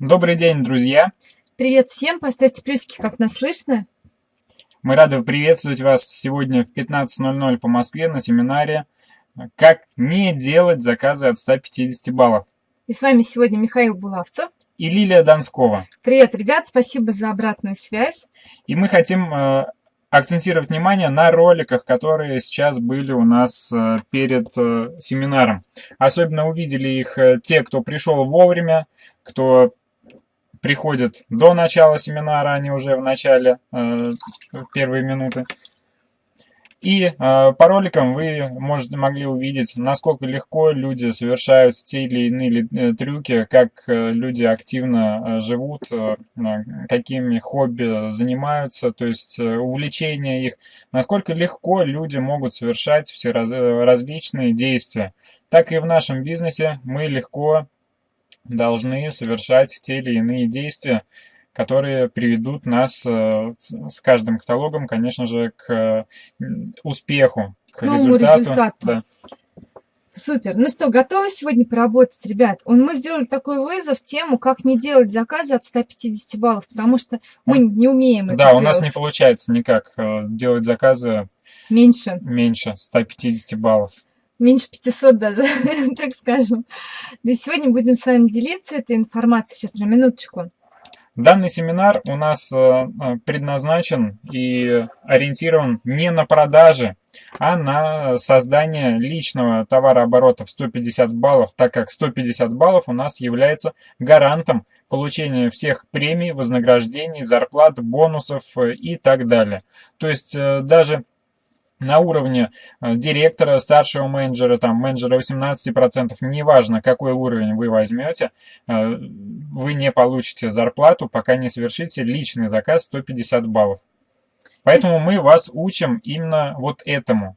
Добрый день, друзья! Привет всем! Поставьте плюсики, как нас слышно. Мы рады приветствовать вас сегодня в 15.00 по Москве на семинаре «Как не делать заказы от 150 баллов». И с вами сегодня Михаил Булавцев и Лилия Донскова. Привет, ребят! Спасибо за обратную связь. И мы хотим э, акцентировать внимание на роликах, которые сейчас были у нас э, перед э, семинаром. Особенно увидели их э, те, кто пришел вовремя, кто приходит до начала семинара, не уже в начале, в первые минуты. И э, по роликам вы можете, могли увидеть, насколько легко люди совершают те или иные э, трюки, как э, люди активно э, живут, э, какими хобби занимаются, то есть э, увлечения их, насколько легко люди могут совершать все раз, э, различные действия. Так и в нашем бизнесе мы легко должны совершать те или иные действия, которые приведут нас э, с каждым каталогом, конечно же, к успеху, к, к результату. результату. Да. Супер. Ну что, готовы сегодня поработать, ребят? Мы сделали такой вызов, тему, как не делать заказы от 150 баллов, потому что мы не умеем да, это делать. Да, у нас не получается никак э, делать заказы меньше, меньше 150 баллов. Меньше 500 даже, так скажем. И сегодня будем с вами делиться этой информацией. Сейчас, на минуточку. Данный семинар у нас э, э, предназначен и ориентирован не на продажи, а на создание личного товарооборота в 150 баллов, так как 150 баллов у нас является гарантом получения всех премий, вознаграждений, зарплат, бонусов э, и так далее. То есть даже на уровне э, директора, старшего менеджера, там, менеджера 18%, неважно, какой уровень вы возьмете, э, вы не получите зарплату, пока не совершите личный заказ 150 баллов. Поэтому мы вас учим именно вот этому.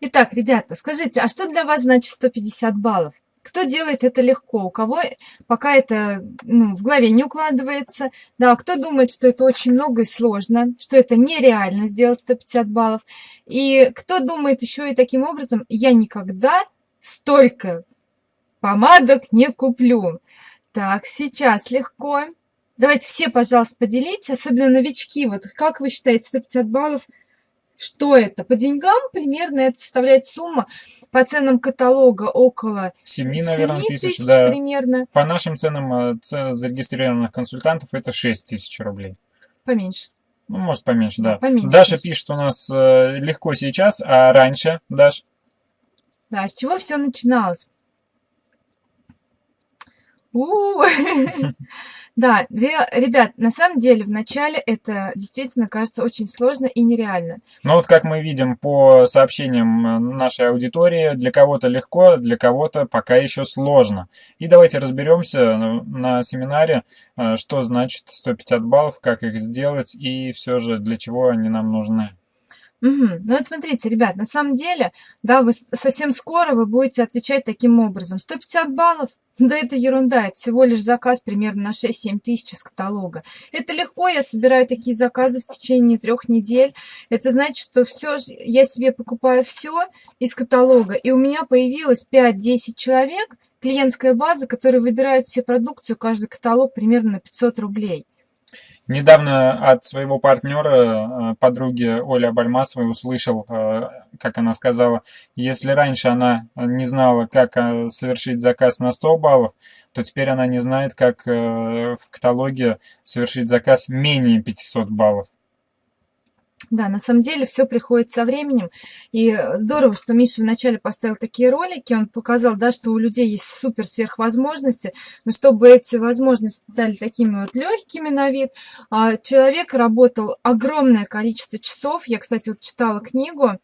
Итак, ребята, скажите, а что для вас значит 150 баллов? Кто делает это легко, у кого пока это ну, в голове не укладывается, да, кто думает, что это очень много и сложно, что это нереально сделать 150 баллов, и кто думает еще и таким образом, я никогда столько помадок не куплю. Так, сейчас легко. Давайте все, пожалуйста, поделитесь, особенно новички, вот как вы считаете, 150 баллов – что это? По деньгам примерно это составляет сумма по ценам каталога около 7, наверное, 7 тысяч, тысяч да. примерно. По нашим ценам э, цен зарегистрированных консультантов это 6 тысяч рублей. Поменьше. Ну, может, поменьше, да. да. Поменьше, Даша пишет у нас э, легко сейчас, а раньше, Даш? Да, с чего все начиналось? Да, ребят, на самом деле в начале это действительно кажется очень сложно и нереально. Ну вот как мы видим по сообщениям э, нашей аудитории, для кого-то легко, для кого-то пока еще сложно. И давайте разберемся э, на семинаре, э, что значит 150 баллов, как их сделать и все же для чего они нам нужны. Угу. Ну вот смотрите, ребят, на самом деле, да, вы совсем скоро вы будете отвечать таким образом. 150 баллов? Да это ерунда, это всего лишь заказ примерно на 6-7 тысяч из каталога. Это легко, я собираю такие заказы в течение трех недель. Это значит, что все, я себе покупаю все из каталога, и у меня появилось 5-10 человек, клиентская база, которые выбирают все продукцию, каждый каталог примерно на 500 рублей. Недавно от своего партнера, э, подруги Оли Абальмасовой, услышал, э, как она сказала, если раньше она не знала, как э, совершить заказ на 100 баллов, то теперь она не знает, как в каталоге совершить заказ менее 500 баллов. Да, на самом деле все приходит со временем. И здорово, что Миша вначале поставил такие ролики. Он показал, да, что у людей есть супер сверхвозможности. Но чтобы эти возможности стали такими вот легкими на вид, а, человек работал огромное количество часов. Я, кстати, вот читала книгу,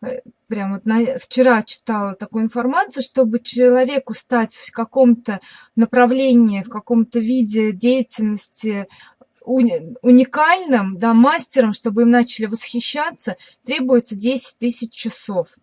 э, прям вот на, вчера читала такую информацию, чтобы человеку стать в каком-то направлении, в каком-то виде деятельности уникальным, да, мастером, чтобы им начали восхищаться, требуется 10 тысяч часов.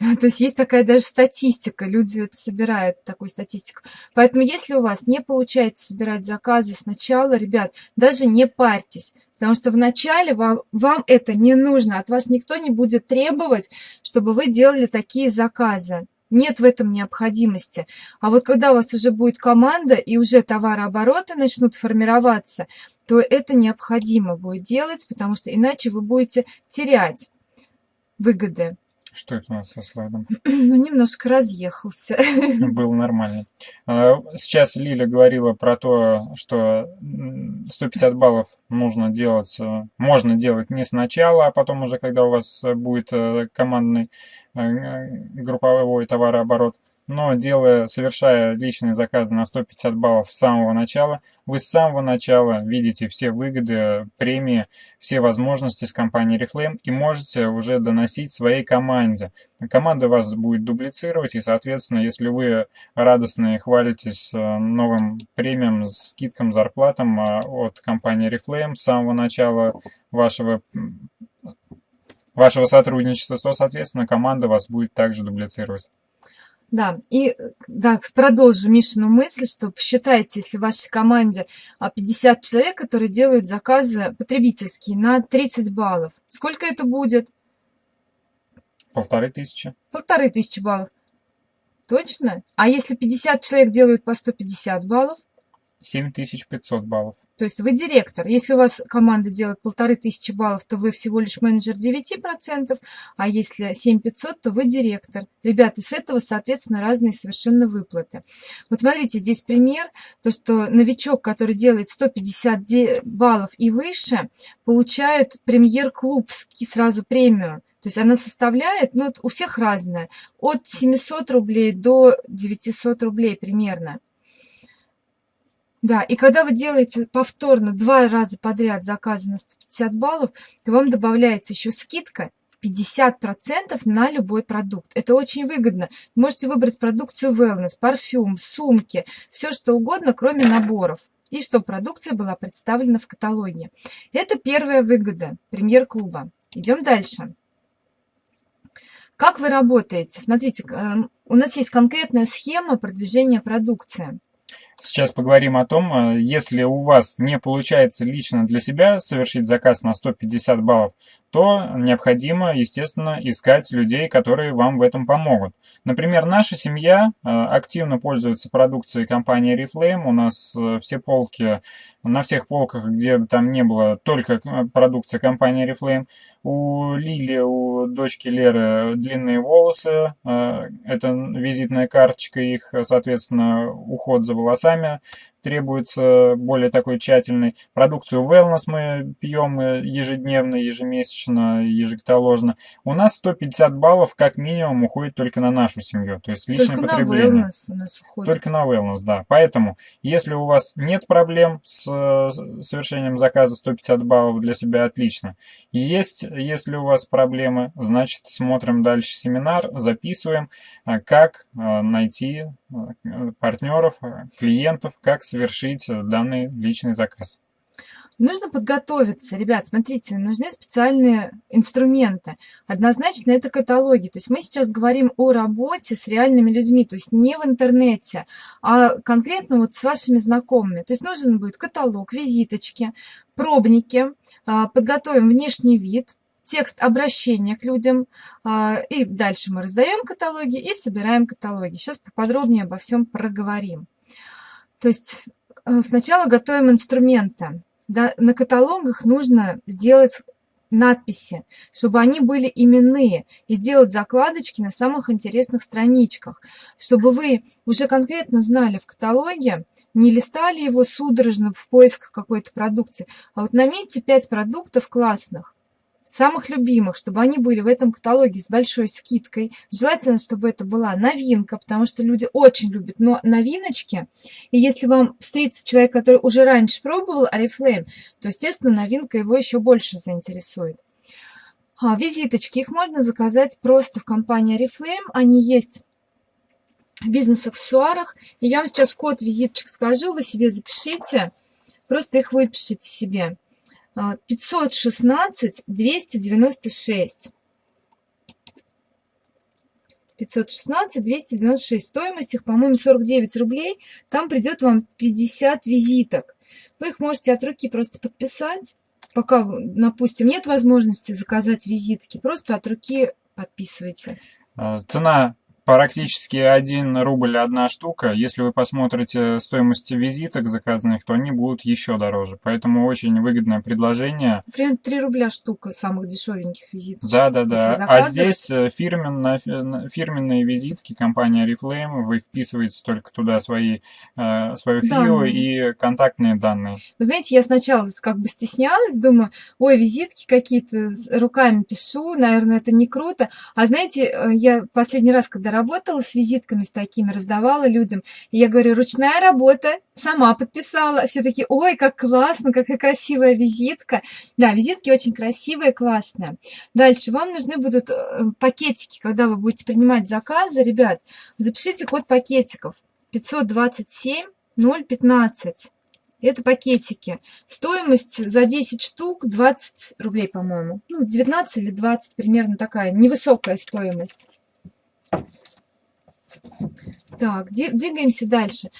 То есть есть такая даже статистика, люди это собирают, такую статистику. Поэтому если у вас не получается собирать заказы сначала, ребят, даже не парьтесь, потому что вначале вам, вам это не нужно, от вас никто не будет требовать, чтобы вы делали такие заказы. Нет в этом необходимости. А вот когда у вас уже будет команда и уже товарообороты начнут формироваться, то это необходимо будет делать, потому что иначе вы будете терять выгоды. Что это у нас со слайдом? Ну, немножко разъехался. Было нормально. А, сейчас Лиля говорила про то, что 150 баллов нужно делать, э, можно делать не сначала, а потом уже, когда у вас будет э, командный э, групповой товарооборот но делая, совершая личные заказы на 150 баллов с самого начала, вы с самого начала видите все выгоды, премии, все возможности с компанией Reflame и можете уже доносить своей команде. Команда вас будет дублицировать, и, соответственно, если вы радостно хвалитесь э, новым премиям, скидкам, зарплатам э, от компании Reflame с самого начала вашего вашего сотрудничества, то, соответственно, команда вас будет также дублицировать. Да, и да, продолжу Мишину мысль, что посчитайте, если в вашей команде 50 а, человек, которые делают заказы потребительские на 30 баллов. Сколько это будет? Полторы тысячи. Полторы тысячи баллов. Точно? А если 50 человек делают по 150 баллов? 7500 баллов. То есть вы директор. Если у вас команда делает полторы тысячи баллов, то вы всего лишь менеджер 9%, а если 7500, то вы директор. Ребята, с этого, соответственно, разные совершенно выплаты. Вот смотрите, здесь пример, то, что новичок, который делает 150 баллов и выше, получает премьер-клуб сразу премию. То есть она составляет, ну, у всех разная, от 700 рублей до 900 рублей примерно. Да, и когда вы делаете повторно два раза подряд заказы на 150 баллов, то вам добавляется еще скидка 50% на любой продукт. Это очень выгодно. можете выбрать продукцию wellness, парфюм, сумки, все что угодно, кроме наборов. И чтобы продукция была представлена в каталоге. Это первая выгода премьер-клуба. Идем дальше. Как вы работаете? Смотрите, эм, у нас есть конкретная схема продвижения продукции. Сейчас поговорим о том, э, если у вас не получается лично для себя совершить заказ на 150 баллов, то необходимо, естественно, искать людей, которые вам в этом помогут. Например, наша семья э, активно пользуется продукцией компании Reflame. У нас э, все полки, на всех полках, где там не было, только продукция компании Reflame. У Лили, у дочки Леры длинные волосы, это визитная карточка их, соответственно, уход за волосами требуется более такой тщательный. Продукцию wellness мы пьем ежедневно, ежемесячно, ежекаталожно. У нас 150 баллов как минимум уходит только на нашу семью, то есть личное только потребление. На wellness у нас уходит. Только на wellness, да. Поэтому, если у вас нет проблем с совершением заказа 150 баллов для себя, отлично. Есть, если у вас проблемы, значит смотрим дальше семинар, записываем, а, как а, найти а, партнеров, клиентов, как совершить данный личный заказ? Нужно подготовиться, ребят, смотрите, нужны специальные инструменты. Однозначно это каталоги. То есть мы сейчас говорим о работе с реальными людьми, то есть не в интернете, а конкретно вот с вашими знакомыми. То есть нужен будет каталог, визиточки, пробники, а, подготовим внешний вид, текст обращения к людям, а, и дальше мы раздаем каталоги и собираем каталоги. Сейчас поподробнее обо всем проговорим. То есть э, сначала готовим инструменты. Да, на каталогах нужно сделать надписи, чтобы они были именные, и сделать закладочки на самых интересных страничках, чтобы вы уже конкретно знали в каталоге, не листали его судорожно в поисках какой-то продукции, а вот наметьте 5 продуктов классных, самых любимых, чтобы они были в этом каталоге с большой скидкой. Желательно, чтобы это была новинка, потому что люди очень любят но новиночки. И если вам встретится человек, который уже раньше пробовал Oriflame, то, естественно, новинка его еще больше заинтересует. А, визиточки, их можно заказать просто в компании Oriflame. Они есть в бизнес-аксессуарах. Я вам сейчас код визиточек скажу, вы себе запишите, просто их выпишите себе. 516 296. 516 296. Стоимость их, по-моему, 49 рублей. Там придет вам 50 визиток. Вы их можете от руки просто подписать. Пока, допустим, нет возможности заказать визитки, просто от руки подписывайте. А, цена практически 1 рубль одна штука. Если вы посмотрите стоимость визиток заказанных, то они будут еще дороже. Поэтому очень выгодное предложение. Примерно 3 рубля штука самых дешевеньких визиток. Да, да, да. А здесь э, фирменно, фирменные визитки компания Reflame. Вы вписываете только туда свои, э, свою фио и контактные данные. Вы знаете, я сначала как бы стеснялась, думаю, ой, визитки какие-то, руками пишу, наверное, это не круто. А знаете, э, я последний раз, когда работала с визитками с такими, раздавала людям. И я говорю, ручная работа, сама подписала. Все такие, ой, как классно, какая красивая визитка. Да, визитки очень красивые, классные. Дальше вам нужны будут э, пакетики, когда вы будете принимать заказы. Ребят, запишите код пакетиков 527 015. Это пакетики. Стоимость за 10 штук 20 рублей, по-моему. Ну, 19 или 20, примерно такая невысокая стоимость. Так, двигаемся дальше.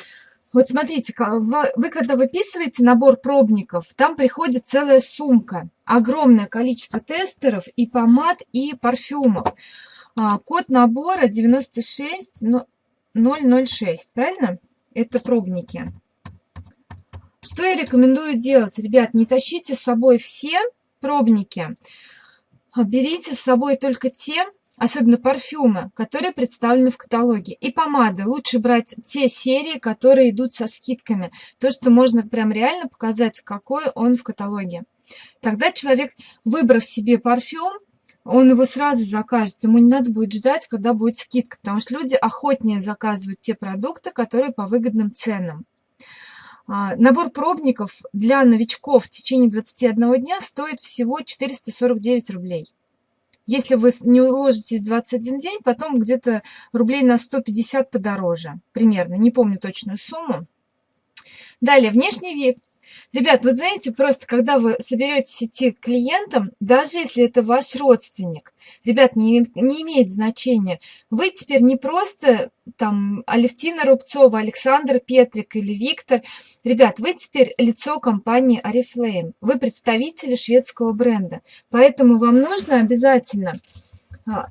Вот смотрите, вы когда выписываете набор пробников, там приходит целая сумка, огромное количество тестеров и помад, и парфюмов. А, код набора 96006, правильно? Это пробники. Что я рекомендую делать? Ребят, не тащите с собой все пробники, а берите с собой только те, особенно парфюмы, которые представлены в каталоге. И помады. Лучше брать те серии, которые идут со скидками. То, что можно прям реально показать, какой он в каталоге. Тогда человек, выбрав себе парфюм, он его сразу закажет. Ему не надо будет ждать, когда будет скидка, потому что люди охотнее заказывают те продукты, которые по выгодным ценам. А, набор пробников для новичков в течение 21 дня стоит всего 449 рублей. Если вы не уложитесь 21 день, потом где-то рублей на 150 подороже. Примерно, не помню точную сумму. Далее, внешний вид. Ребят, вот знаете, просто когда вы соберетесь идти к клиентам, даже если это ваш родственник, ребят, не, не имеет значения. Вы теперь не просто там Алевтина Рубцова, Александр Петрик или Виктор. Ребят, вы теперь лицо компании Oriflame. Вы представители шведского бренда. Поэтому вам нужно обязательно, а,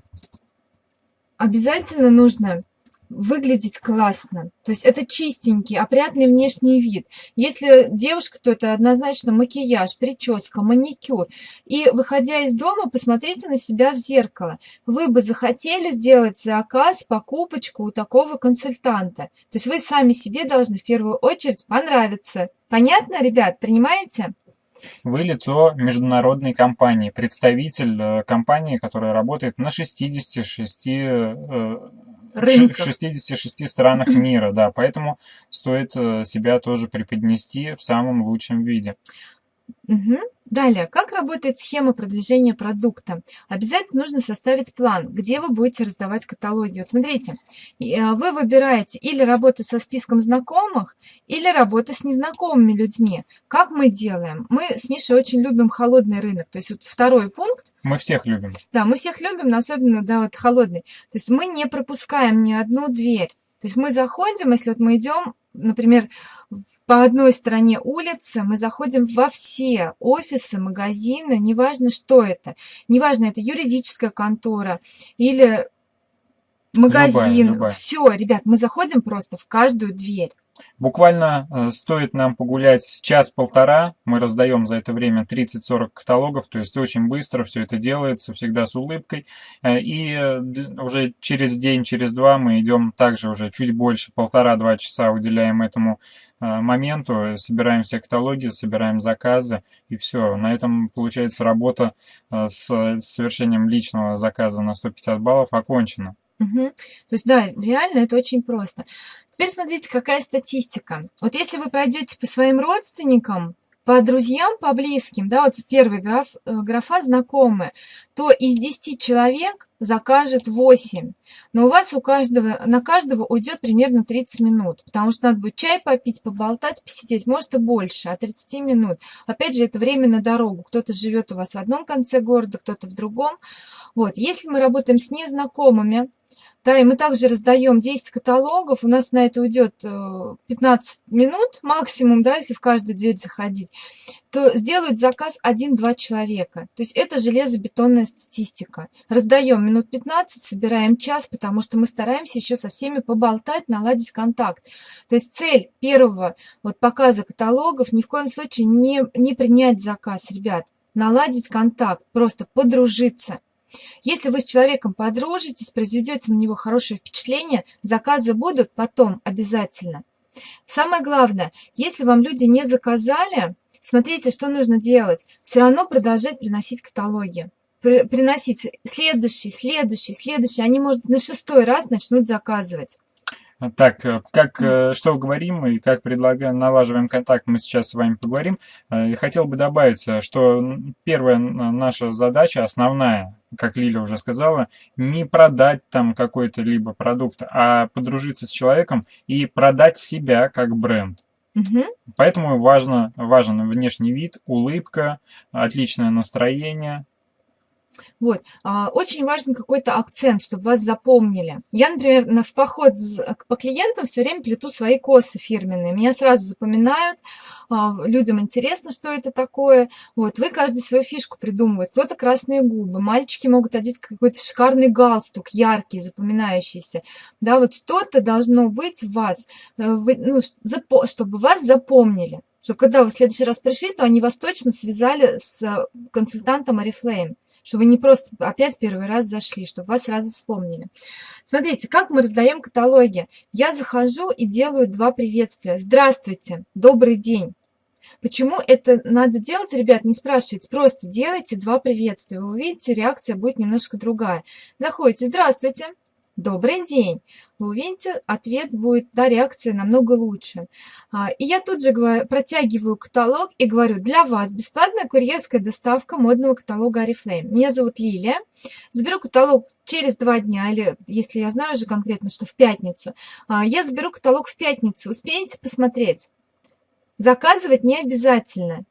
обязательно нужно выглядеть классно. То есть это чистенький, опрятный внешний вид. Если девушка, то это однозначно макияж, прическа, маникюр. И выходя из дома, посмотрите на себя в зеркало. Вы бы захотели сделать заказ, покупочку у такого консультанта. То есть вы сами себе должны в первую очередь понравиться. Понятно, ребят, принимаете? Вы лицо международной компании, представитель э, компании, которая работает на 66 рынках. 66 странах мира, да, поэтому стоит э, себя тоже преподнести в самом лучшем виде. Угу. Далее, как работает схема продвижения продукта? Обязательно нужно составить план, где вы будете раздавать каталоги. Вот смотрите, э, вы выбираете или работу со списком знакомых, или работу с незнакомыми людьми. Как мы делаем? Мы с Мишей очень любим холодный рынок. То есть вот второй пункт. Мы всех любим. Да, мы всех любим, но особенно, да, вот холодный. То есть мы не пропускаем ни одну дверь. То есть мы заходим, если вот мы идем, например, по одной стороне улицы, мы заходим во все офисы, магазины, неважно, что это. Неважно, это юридическая контора или магазин. Любая, любая. Все, ребят, мы заходим просто в каждую дверь. Буквально э, стоит нам погулять час-полтора, мы раздаем за это время 30-40 каталогов, то есть очень быстро все это делается, всегда с улыбкой. Э, и э, уже через день, через два мы идем также уже чуть больше, полтора-два часа уделяем этому моменту, собираем все каталоги, собираем заказы, и все. На этом, получается, работа с совершением личного заказа на 150 баллов окончена. Угу. То есть, да, реально это очень просто. Теперь смотрите, какая статистика. Вот если вы пройдете по своим родственникам, по друзьям, по близким, да, вот первый граф, э, графа знакомые, то из 10 человек закажет 8. Но у вас у каждого, на каждого уйдет примерно 30 минут, потому что надо будет чай попить, поболтать, посидеть, может и больше, от 30 минут. Опять же, это время на дорогу. Кто-то живет у вас в одном конце города, кто-то в другом. Вот, если мы работаем с незнакомыми, Да, и мы также раздаем 10 каталогов, у нас на это уйдет 15 э, минут максимум, да, если в каждую дверь заходить, то сделают заказ 1-2 человека. То есть это железобетонная статистика. Раздаем минут 15, собираем час, потому что мы стараемся еще со всеми поболтать, наладить контакт. То есть цель первого вот показа каталогов ни в коем случае не, не принять заказ, ребят. Наладить контакт, просто подружиться. Если вы с человеком подружитесь, произведете на него хорошее впечатление, заказы будут потом обязательно. Самое главное, если вам люди не заказали, смотрите, что нужно делать. Все равно продолжать приносить каталоги. Приносить следующий, следующий, следующий. Они, может, на шестой раз начнут заказывать. Так, э, как, э, что говорим и как предлагаем, налаживаем контакт, мы сейчас с вами поговорим. Э, хотел бы добавить, что первая наша задача, основная, как Лиля уже сказала, не продать там какой-то либо продукт, а подружиться с человеком и продать себя как бренд. Угу. Поэтому важно, важен внешний вид, улыбка, отличное настроение, вот. А, очень важен какой-то акцент, чтобы вас запомнили. Я, например, в поход по клиентам все время плету свои косы фирменные. Меня сразу запоминают, а, людям интересно, что это такое. Вот. Вы каждый свою фишку придумывает. Кто-то красные губы, мальчики могут одеть какой-то шикарный галстук, яркий, запоминающийся. Да, вот что-то должно быть в вас, э, ну, чтобы вас запомнили. Чтобы когда вы в следующий раз пришли, то они вас точно связали с консультантом Oriflame чтобы вы не просто опять первый раз зашли, чтобы вас сразу вспомнили. Смотрите, как мы раздаем каталоги. Я захожу и делаю два приветствия. Здравствуйте, добрый день. Почему это надо делать, ребят, не спрашивайте, просто делайте два приветствия. Вы увидите, реакция будет немножко другая. Заходите, здравствуйте, добрый день, вы увидите, ответ будет, да, реакция намного лучше. А, и я тут же говорю, протягиваю каталог и говорю, для вас бесплатная курьерская доставка модного каталога Oriflame. Меня зовут Лилия. Заберу каталог через два дня, или если я знаю уже конкретно, что в пятницу. А, я заберу каталог в пятницу. Успеете посмотреть? Заказывать не обязательно.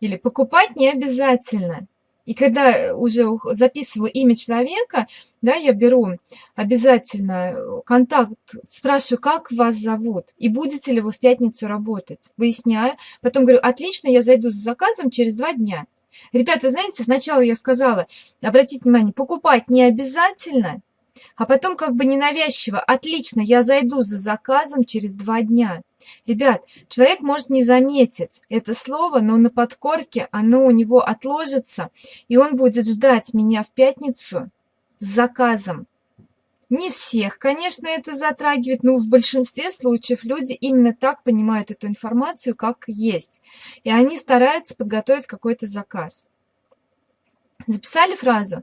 Или покупать не обязательно. И когда уже записываю имя человека, да, я беру обязательно контакт, спрашиваю, как вас зовут, и будете ли вы в пятницу работать. Выясняю. Потом говорю, отлично, я зайду с заказом через два дня. Ребята, вы знаете, сначала я сказала, обратите внимание, покупать не обязательно, а потом как бы ненавязчиво, отлично, я зайду за заказом через два дня. Ребят, человек может не заметить это слово, но на подкорке оно у него отложится, и он будет ждать меня в пятницу с заказом. Не всех, конечно, это затрагивает, но в большинстве случаев люди именно так понимают эту информацию, как есть. И они стараются подготовить какой-то заказ. Записали фразу?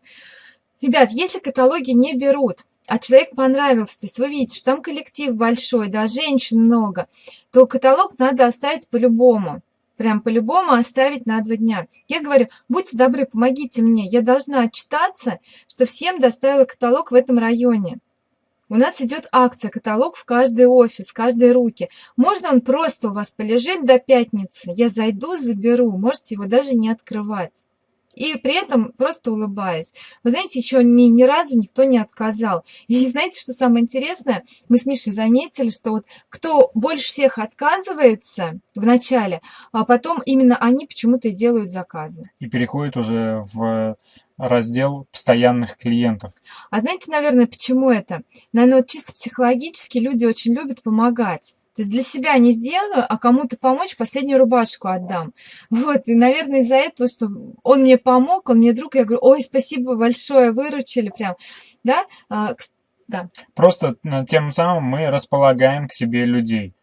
Ребят, если каталоги не берут, а человек понравился, то есть вы видите, что там коллектив большой, да, женщин много, то каталог надо оставить по-любому. Прям по-любому оставить на два дня. Я говорю, будьте добры, помогите мне. Я должна отчитаться, что всем доставила каталог в этом районе. У нас идет акция, каталог в каждый офис, в каждой руки. Можно он просто у вас полежит до пятницы. Я зайду, заберу. Можете его даже не открывать и при этом просто улыбаюсь. Вы знаете, еще мне ни разу никто не отказал. И знаете, что самое интересное? Мы с Мишей заметили, что вот кто больше всех отказывается в начале, а потом именно они почему-то и делают заказы. И переходят уже в раздел постоянных клиентов. А знаете, наверное, почему это? Наверное, вот чисто психологически люди очень любят помогать. То есть для себя не сделаю, а кому-то помочь, последнюю рубашку отдам. Вот, и, наверное, из-за этого, что он мне помог, он мне друг, я говорю, ой, спасибо большое, выручили прям, да, а, да. Просто ну, тем самым мы располагаем к себе людей,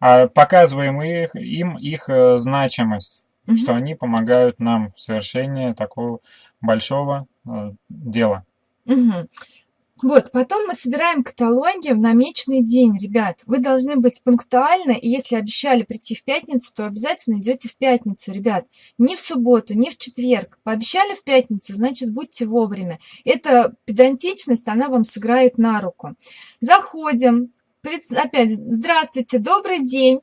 а показываем их, им их э, значимость, угу. что они помогают нам в совершении такого большого э, дела. Угу. Вот, потом мы собираем каталоги в намеченный день, ребят. Вы должны быть пунктуальны, и если обещали прийти в пятницу, то обязательно идете в пятницу, ребят. Не в субботу, не в четверг. Пообещали в пятницу, значит, будьте вовремя. Эта педантичность, она вам сыграет на руку. Заходим. Опять, здравствуйте, добрый день.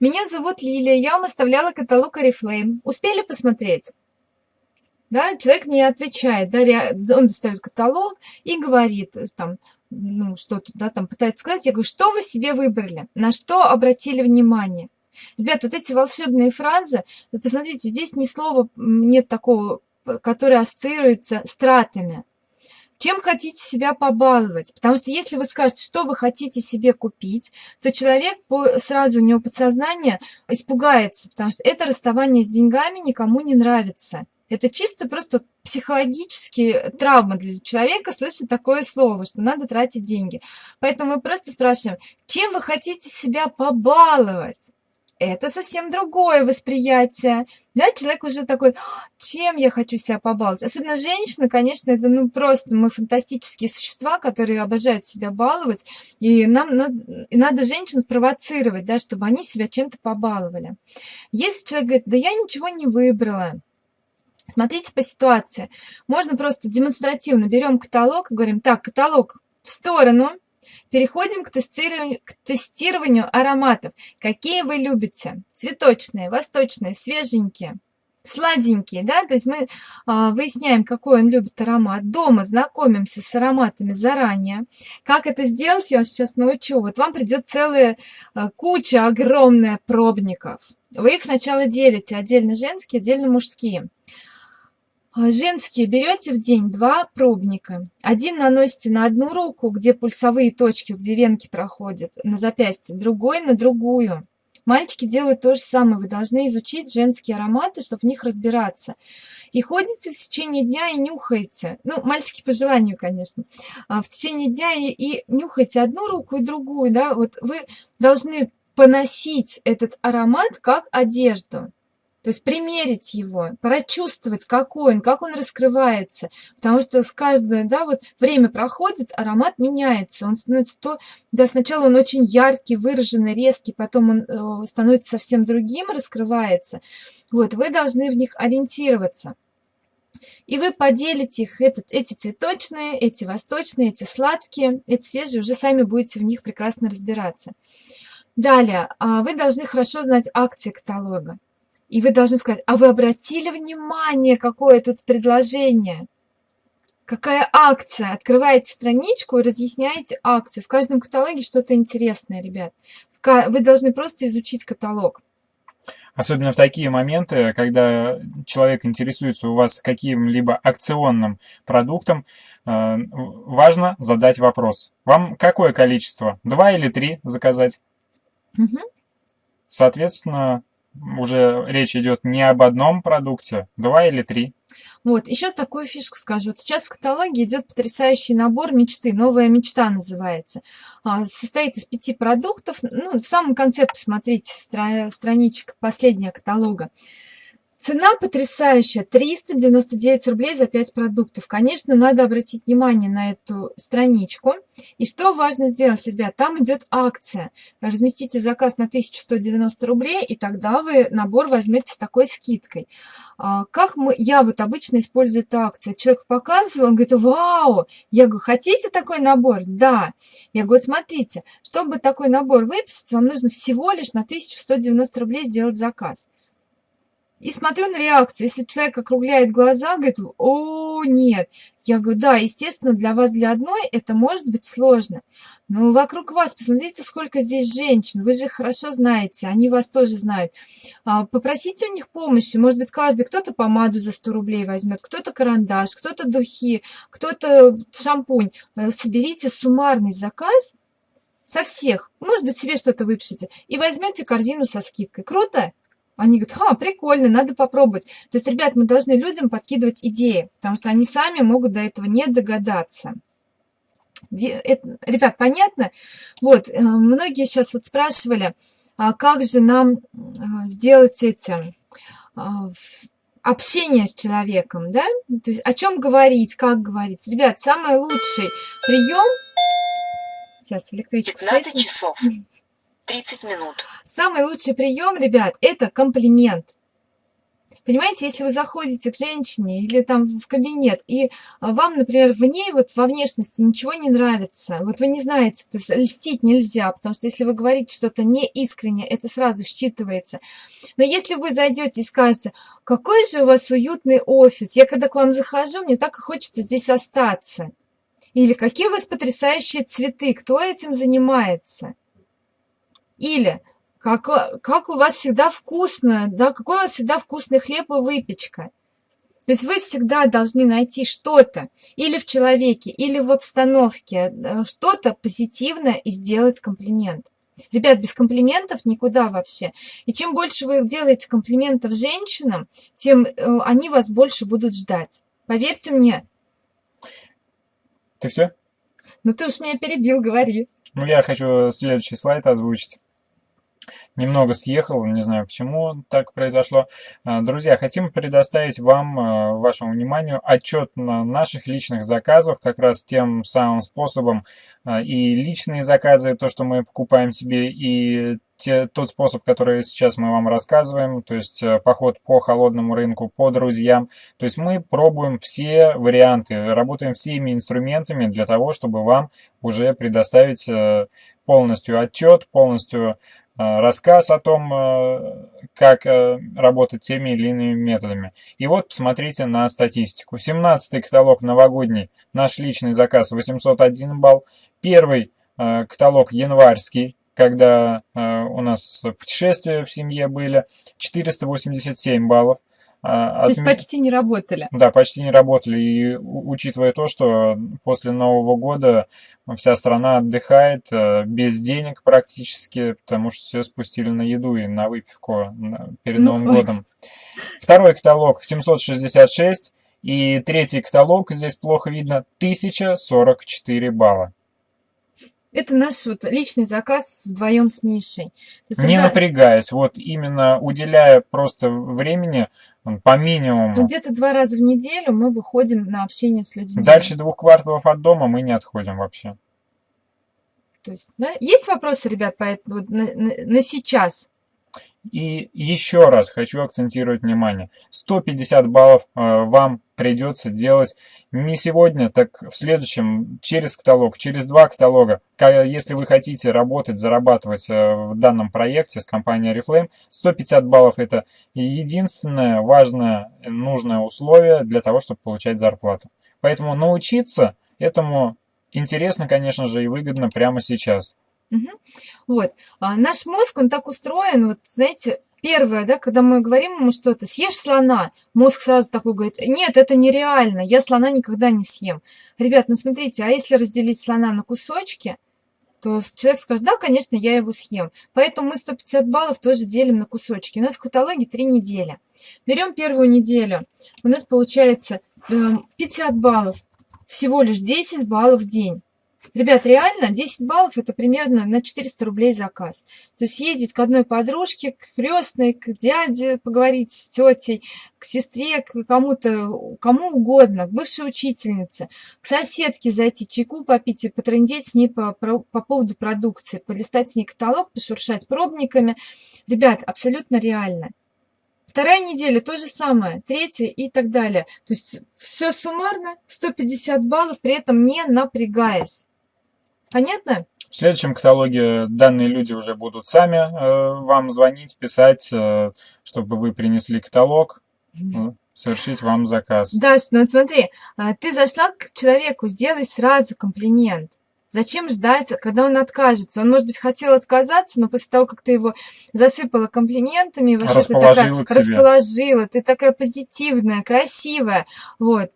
Меня зовут Лилия, я вам оставляла каталог Oriflame. Успели посмотреть? Да, человек мне отвечает, да, он достает каталог и говорит, там, ну, что-то, да, там пытается сказать, я говорю, что вы себе выбрали, на что обратили внимание. Ребят, вот эти волшебные фразы, посмотрите, здесь ни слова нет такого, которое ассоциируется с тратами. Чем хотите себя побаловать? Потому что если вы скажете, что вы хотите себе купить, то человек по, сразу у него подсознание испугается, потому что это расставание с деньгами никому не нравится. Это чисто просто психологические травмы для человека слышать такое слово, что надо тратить деньги. Поэтому мы просто спрашиваем, чем вы хотите себя побаловать? это совсем другое восприятие. Да, человек уже такой, «А, чем я хочу себя побаловать? Особенно женщины, конечно, это ну просто мы фантастические существа, которые обожают себя баловать, и нам надо, и надо женщин спровоцировать, да, чтобы они себя чем-то побаловали. Если человек говорит, да я ничего не выбрала, Смотрите по ситуации. Можно просто демонстративно берем каталог и говорим, так, каталог в сторону, Переходим к тестированию, к тестированию ароматов. Какие вы любите? Цветочные, восточные, свеженькие, сладенькие, да? То есть мы а, выясняем, какой он любит аромат. Дома знакомимся с ароматами заранее. Как это сделать, я вас сейчас научу. Вот вам придет целая а, куча огромная пробников. Вы их сначала делите, отдельно женские, отдельно мужские. А, женские берете в день два пробника. Один наносите на одну руку, где пульсовые точки, где венки проходят, на запястье, другой на другую. Мальчики делают то же самое. Вы должны изучить женские ароматы, чтобы в них разбираться. И ходите в течение дня и нюхаете. Ну, мальчики по желанию, конечно. А в течение дня и, и нюхаете одну руку и другую. Да? Вот вы должны поносить этот аромат как одежду. То есть примерить его, прочувствовать, какой он, как он раскрывается. Потому что с каждым, да, вот время проходит, аромат меняется. Он становится то, да, сначала он очень яркий, выраженный, резкий, потом он э, становится совсем другим, раскрывается. Вот, вы должны в них ориентироваться. И вы поделите их, этот, эти цветочные, эти восточные, эти сладкие, эти свежие, уже сами будете в них прекрасно разбираться. Далее, а вы должны хорошо знать акции каталога. И вы должны сказать, а вы обратили внимание, какое тут предложение? Какая акция? Открываете страничку и разъясняете акцию. В каждом каталоге что-то интересное, ребят. Вы должны просто изучить каталог. Особенно в такие моменты, когда человек интересуется у вас каким-либо акционным продуктом, э, важно задать вопрос. Вам какое количество? Два или три заказать? Угу. Соответственно, уже речь идет не об одном продукте, два или три. Вот, еще такую фишку скажу. Вот сейчас в каталоге идет потрясающий набор мечты. Новая мечта называется. А, состоит из пяти продуктов. Ну, в самом конце посмотрите стра страничек последнего каталога. Цена потрясающая, 399 рублей за 5 продуктов. Конечно, надо обратить внимание на эту страничку. И что важно сделать, ребят, там идет акция. Разместите заказ на 1190 рублей, и тогда вы набор возьмете с такой скидкой. А, как мы, я вот обычно использую эту акцию. Человек показываю, он говорит, вау! Я говорю, хотите такой набор? Да. Я говорю, смотрите, чтобы такой набор выписать, вам нужно всего лишь на 1190 рублей сделать заказ. И смотрю на реакцию. Если человек округляет глаза, говорит, о, нет. Я говорю, да, естественно, для вас, для одной это может быть сложно. Но вокруг вас, посмотрите, сколько здесь женщин. Вы же хорошо знаете, они вас тоже знают. А, попросите у них помощи. Может быть, каждый, кто-то помаду за 100 рублей возьмет, кто-то карандаш, кто-то духи, кто-то шампунь. Э, соберите суммарный заказ со всех. Может быть, себе что-то выпишите. И возьмете корзину со скидкой. Круто? Они говорят, ха, прикольно, надо попробовать. То есть, ребят, мы должны людям подкидывать идеи, потому что они сами могут до этого не догадаться. Ребят, понятно? Вот, э, многие сейчас вот спрашивали, а как же нам а, сделать эти а, общение с человеком, да? То есть о чем говорить, как говорить. Ребят, самый лучший прием... Сейчас электричку 15 часов. 30 минут. Самый лучший прием, ребят, это комплимент. Понимаете, если вы заходите к женщине или там в кабинет, и вам, например, в ней, вот во внешности ничего не нравится, вот вы не знаете, то есть льстить нельзя, потому что если вы говорите что-то неискренне, это сразу считывается. Но если вы зайдете и скажете, какой же у вас уютный офис, я когда к вам захожу, мне так и хочется здесь остаться. Или какие у вас потрясающие цветы, кто этим занимается? Или как, как у вас всегда вкусно, да, какой у вас всегда вкусный хлеб и выпечка. То есть вы всегда должны найти что-то или в человеке, или в обстановке, э, что-то позитивное и сделать комплимент. Ребят, без комплиментов никуда вообще. И чем больше вы делаете комплиментов женщинам, тем э, они вас больше будут ждать. Поверьте мне. Ты все? Ну ты уж меня перебил, говори. Ну я хочу следующий слайд озвучить немного съехал, не знаю почему так произошло. А, друзья, хотим предоставить вам, а, вашему вниманию, отчет на наших личных заказов, как раз тем самым способом а, и личные заказы, то, что мы покупаем себе, и те, тот способ, который сейчас мы вам рассказываем, то есть поход по холодному рынку, по друзьям. То есть мы пробуем все варианты, работаем всеми инструментами для того, чтобы вам уже предоставить полностью отчет, полностью Э, рассказ о том, э, как э, работать теми или иными методами. И вот посмотрите на статистику. 17 каталог новогодний, наш личный заказ 801 балл. Первый каталог январский, когда у нас путешествия в семье были, 487 баллов. А, то есть почти не работали. Да, почти не работали. И учитывая то, что после Нового года вся страна отдыхает э, без денег практически, потому что все спустили на еду и на выпивку перед ну, Новым годом. Второй каталог 766. И третий каталог, здесь плохо видно, 1044 балла. Это наш вот личный заказ вдвоем с Мишей. Есть, не тогда... напрягаясь, вот именно уделяя просто времени по минимуму. Ну, где-то два раза в неделю мы выходим на общение с людьми. Дальше двух кварталов от дома мы не отходим вообще. То есть, да? Есть вопросы, ребят, по этому, на, на, на сейчас? И еще раз хочу акцентировать внимание. 150 баллов э, вам придется делать не сегодня, так в следующем, через каталог, через два каталога. Если вы хотите работать, зарабатывать э, в данном проекте с компанией Reflame, 150 баллов это единственное важное, нужное условие для того, чтобы получать зарплату. Поэтому научиться этому интересно, конечно же, и выгодно прямо сейчас. Угу. Вот. А наш мозг, он так устроен, вот, знаете, первое, да, когда мы говорим ему что-то, съешь слона, мозг сразу такой говорит, нет, это нереально, я слона никогда не съем. Ребят, ну смотрите, а если разделить слона на кусочки, то человек скажет, да, конечно, я его съем. Поэтому мы 150 баллов тоже делим на кусочки. У нас в каталоге 3 недели. Берем первую неделю. У нас получается 50 эм, баллов, всего лишь 10 баллов в день. Ребят, реально 10 баллов это примерно на 400 рублей заказ. То есть ездить к одной подружке, к крестной, к дяде, поговорить с тетей, к сестре, к кому-то, кому угодно, к бывшей учительнице, к соседке зайти чайку попить и потрындеть с ней по, по, по поводу продукции, полистать с ней каталог, пошуршать пробниками. Ребят, абсолютно реально. Вторая неделя то же самое, третья и так далее. То есть все суммарно 150 баллов, при этом не напрягаясь. Понятно? В следующем каталоге данные люди уже будут сами э, вам звонить, писать, э, чтобы вы принесли каталог, э, совершить вам заказ. Да, ну вот смотри, а, ты зашла к человеку, сделай сразу комплимент. Зачем ждать, когда он откажется? Он, может быть, хотел отказаться, но после того, как ты его засыпала комплиментами, вообще ты такая, расположила, ты такая позитивная, красивая, вот.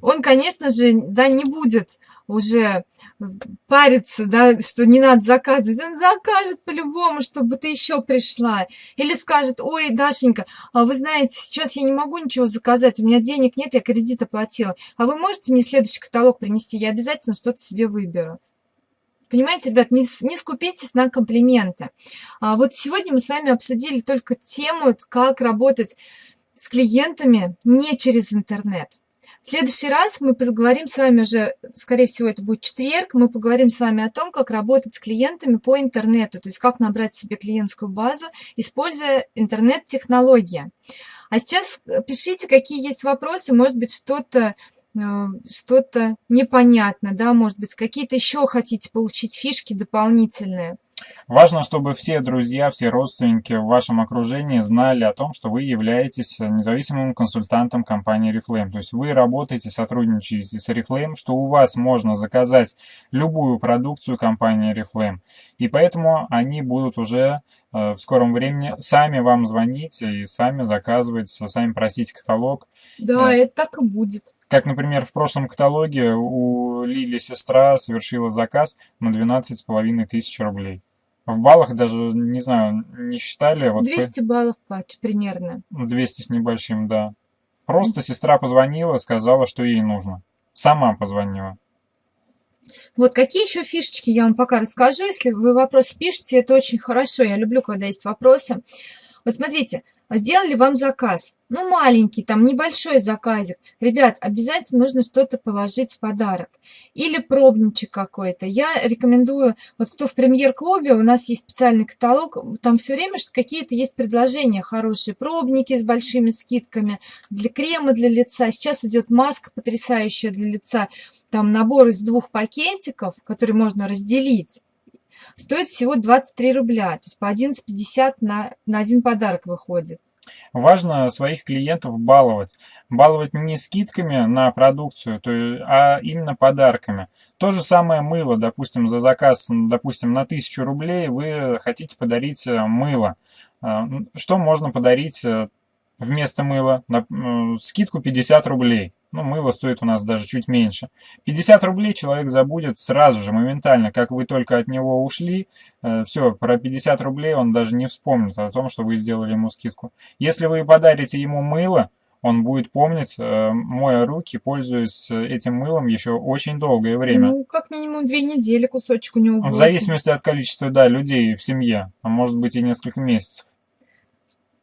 Он, конечно же, да, не будет уже париться, да, что не надо заказывать, он закажет по-любому, чтобы ты еще пришла. Или скажет, ой, Дашенька, а вы знаете, сейчас я не могу ничего заказать, у меня денег нет, я кредит оплатила. А вы можете мне следующий каталог принести, я обязательно что-то себе выберу. Понимаете, ребят, не, не скупитесь на комплименты. А вот сегодня мы с вами обсудили только тему, как работать с клиентами не через интернет. В следующий раз мы поговорим с вами уже, скорее всего, это будет четверг, мы поговорим с вами о том, как работать с клиентами по интернету, то есть как набрать себе клиентскую базу, используя интернет-технологии. А сейчас пишите, какие есть вопросы, может быть, что-то э, что-то непонятно, да, может быть, какие-то еще хотите получить фишки дополнительные. Важно, чтобы все друзья, все родственники в вашем окружении знали о том, что вы являетесь независимым консультантом компании Reflame. То есть вы работаете, сотрудничаете с Reflame, что у вас можно заказать любую продукцию компании Reflame. И поэтому они будут уже э, в скором времени сами вам звонить и сами заказывать, сами просить каталог. Да, это так и будет. Как, например, в прошлом каталоге у Лили сестра совершила заказ на 12,5 тысяч рублей. В баллах даже, не знаю, не считали. Вот 200 по... баллов примерно. 200 с небольшим, да. Просто сестра позвонила, сказала, что ей нужно. Сама позвонила. Вот какие еще фишечки я вам пока расскажу. Если вы вопрос пишете, это очень хорошо. Я люблю, когда есть вопросы. Вот смотрите, сделали вам заказ. Ну, маленький, там, небольшой заказик. Ребят, обязательно нужно что-то положить в подарок. Или пробничек какой-то. Я рекомендую, вот кто в премьер-клубе, у нас есть специальный каталог, там все время какие-то есть предложения хорошие. Пробники с большими скидками, для крема для лица. Сейчас идет маска потрясающая для лица. Там набор из двух пакетиков, который можно разделить стоит всего 23 рубля, то есть по 11,50 на, на один подарок выходит. Важно своих клиентов баловать. Баловать не скидками на продукцию, то, а именно подарками. То же самое мыло, допустим, за заказ, допустим, на 1000 рублей вы хотите подарить э, мыло. Э, что можно подарить э, вместо мыла? Скидку 50 рублей. Ну, мыло стоит у нас даже чуть меньше. 50 рублей человек забудет сразу же, моментально. Как вы только от него ушли, э, все, про 50 рублей он даже не вспомнит о том, что вы сделали ему скидку. Если вы подарите ему мыло, он будет помнить, э, моя руки, пользуясь этим мылом еще очень долгое время. Ну, как минимум две недели кусочек у него будет. В зависимости от количества, да, людей в семье, а может быть и несколько месяцев.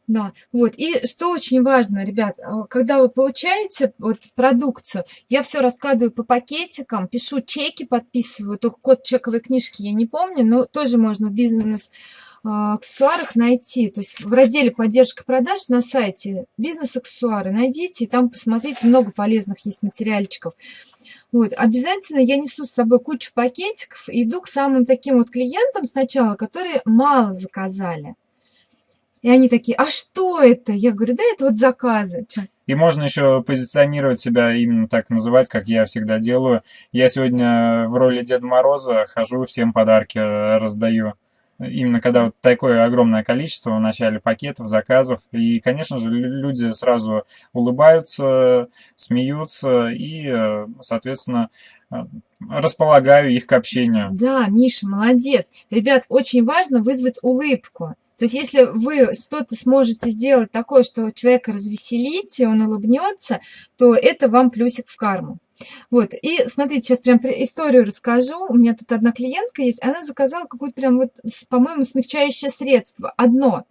Да, вот. И что очень важно, ребят, а, когда вы получаете вот продукцию, я все раскладываю по пакетикам, пишу чеки, подписываю, только код чековой книжки я не помню, но тоже можно в бизнес а, аксессуарах найти. То есть в разделе поддержка продаж на сайте бизнес-аксессуары найдите, и там посмотрите, много полезных есть материальчиков. Вот, обязательно я несу с собой кучу пакетиков, иду к самым таким вот клиентам сначала, которые мало заказали. И они такие, а что это? Я говорю, да это вот заказы. И можно еще позиционировать себя именно так называть, как я всегда делаю. Я сегодня в роли Деда Мороза хожу, всем подарки раздаю. Именно когда вот такое огромное количество в начале пакетов, заказов. И, конечно же, люди сразу улыбаются, смеются и, соответственно, располагаю их к общению. Да, Миша, молодец. Ребят, очень важно вызвать улыбку. То есть если вы что-то сможете сделать такое, что человека развеселите, он улыбнется, то это вам плюсик в карму. Вот, и смотрите, сейчас прям историю расскажу. У меня тут одна клиентка есть, она заказала какое-то прям вот, по-моему, смягчающее средство. Одно.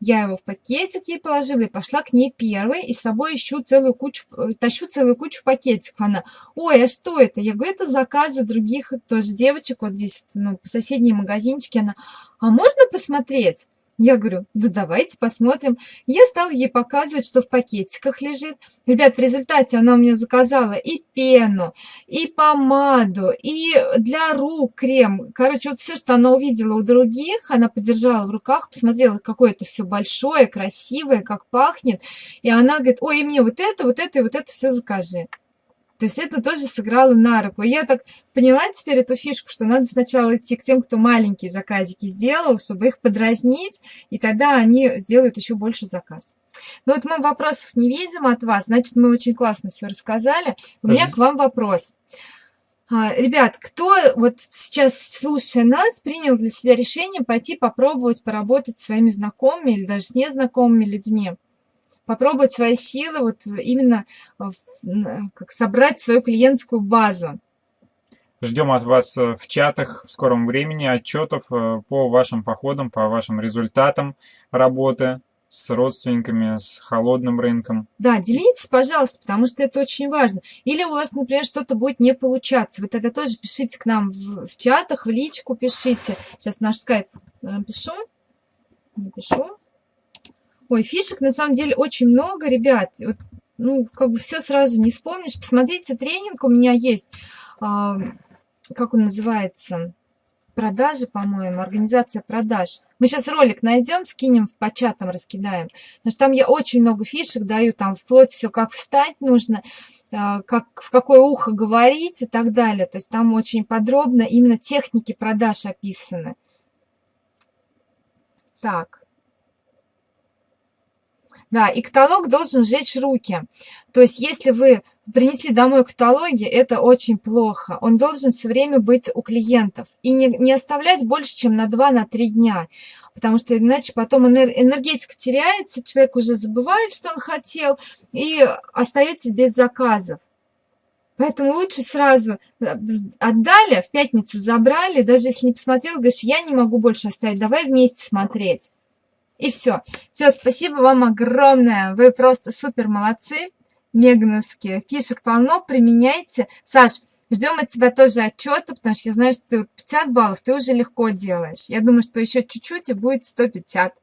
Я его в пакетик ей положила и пошла к ней первой, и с собой ищу целую кучу, тащу целую кучу пакетиков. Она, ой, а что это? Я говорю, это заказы других тоже девочек, вот здесь, ну, по соседней магазинчике. Она, а можно посмотреть? Я говорю, да давайте посмотрим. Я стала ей показывать, что в пакетиках лежит. Ребят, в результате она у меня заказала и пену, и помаду, и для рук крем. Короче, вот все, что она увидела у других, она подержала в руках, посмотрела, какое это все большое, красивое, как пахнет. И она говорит, ой, и мне вот это, вот это и вот это все закажи. То есть это тоже сыграло на руку. я так поняла теперь эту фишку, что надо сначала идти к тем, кто маленькие заказики сделал, чтобы их подразнить, и тогда они сделают еще больше заказ. Но вот мы вопросов не видим от вас, значит, мы очень классно все рассказали. У меня к вам вопрос. А, ребят, кто вот сейчас, слушая нас, принял для себя решение пойти попробовать поработать с своими знакомыми или даже с незнакомыми людьми? Попробовать свои силы, вот именно как собрать свою клиентскую базу. Ждем от вас э, в чатах в скором времени отчетов э, по вашим походам, по вашим результатам работы с родственниками, с холодным рынком. Да, делитесь, пожалуйста, потому что это очень важно. Или у вас, например, что-то будет не получаться. Вы тогда тоже пишите к нам в, в чатах, в личку пишите. Сейчас наш скайп напишу. Напишу. Ой, фишек на самом деле очень много, ребят. Вот, ну, как бы все сразу не вспомнишь. Посмотрите, тренинг у меня есть. А, как он называется? продажи, по-моему, организация продаж. Мы сейчас ролик найдем, скинем по чатам, раскидаем. Потому что там я очень много фишек даю, там вплоть все, как встать нужно, а, как, в какое ухо говорить и так далее. То есть там очень подробно именно техники продаж описаны. Так. Да, и каталог должен сжечь руки. То есть, если вы принесли домой каталоги, это очень плохо. Он должен все время быть у клиентов. И не, не оставлять больше, чем на 2-3 на дня. Потому что иначе потом энергетика теряется, человек уже забывает, что он хотел, и остаетесь без заказов. Поэтому лучше сразу э, отдали, в пятницу забрали, даже если не посмотрел, говоришь, я не могу больше оставить, давай вместе смотреть. И все. Все, спасибо вам огромное. Вы просто супер молодцы, мегновские. Фишек полно, применяйте. Саш, ждем от тебя тоже отчета, потому что я знаю, что ты 50 баллов ты уже легко делаешь. Я думаю, что еще чуть-чуть и будет 150.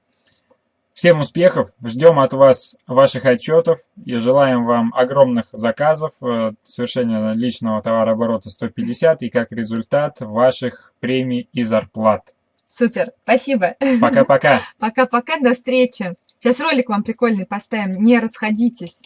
Всем успехов, ждем от вас ваших отчетов и желаем вам огромных заказов, э, совершения личного товарооборота 150 и как результат ваших премий и зарплат. Супер, спасибо. Пока-пока. Пока-пока, до встречи. Сейчас ролик вам прикольный поставим, не расходитесь.